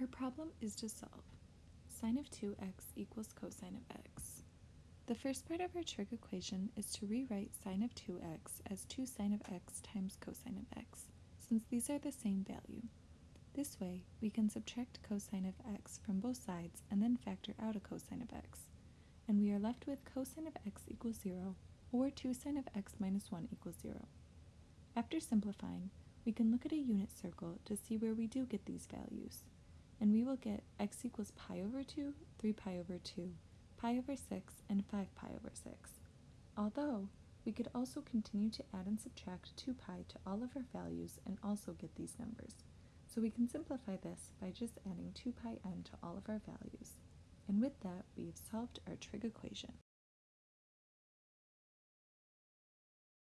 Our problem is to solve sine of 2x equals cosine of x. The first part of our trig equation is to rewrite sine of 2x as 2 sine of x times cosine of x, since these are the same value. This way, we can subtract cosine of x from both sides and then factor out a cosine of x, and we are left with cosine of x equals 0, or 2 sine of x minus 1 equals 0. After simplifying, we can look at a unit circle to see where we do get these values and we will get x equals pi over 2, 3 pi over 2, pi over 6, and 5 pi over 6. Although, we could also continue to add and subtract 2 pi to all of our values and also get these numbers. So we can simplify this by just adding 2 pi n to all of our values. And with that, we have solved our trig equation.